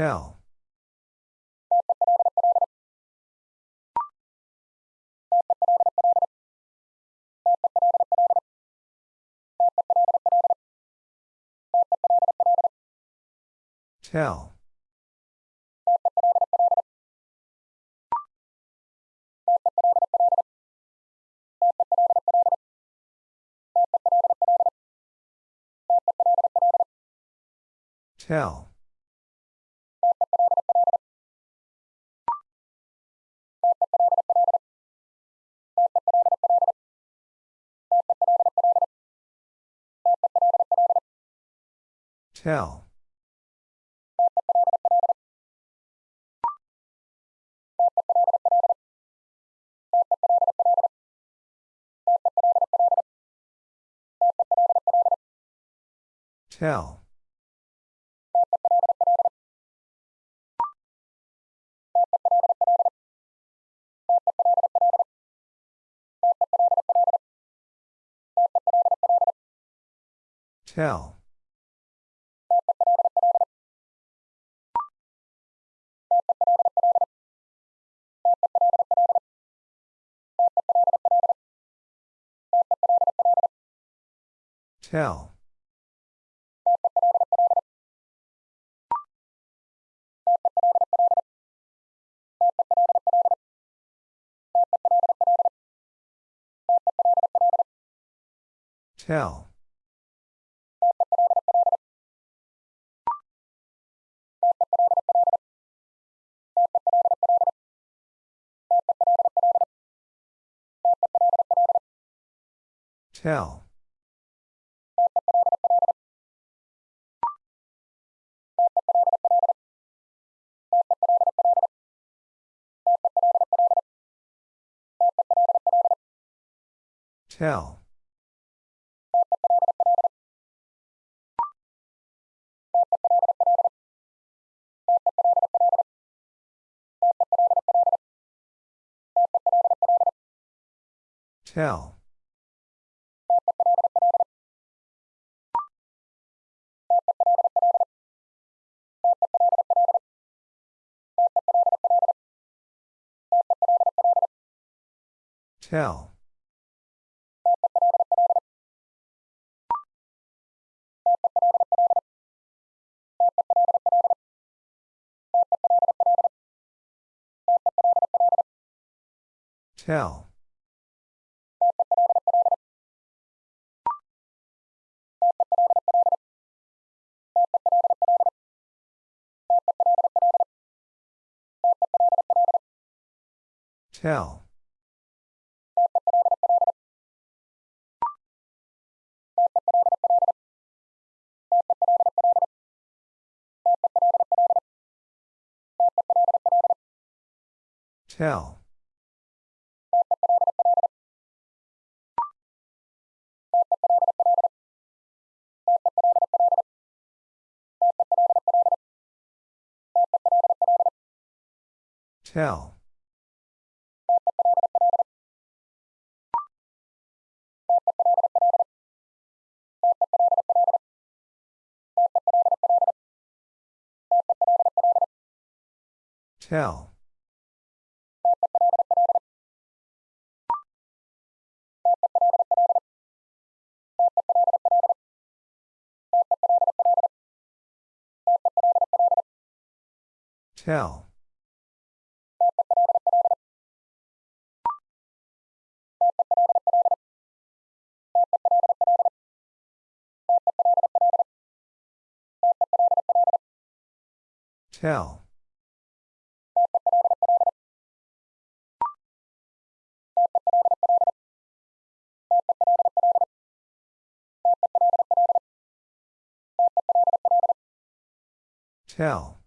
Tell. Tell. Tell. Tell. Tell. Tell. Tell. Tell. Tell. Tell. Tell. Tell. Tell. Tell. Tell. Tell. Tell. Tell. Tell. Tell.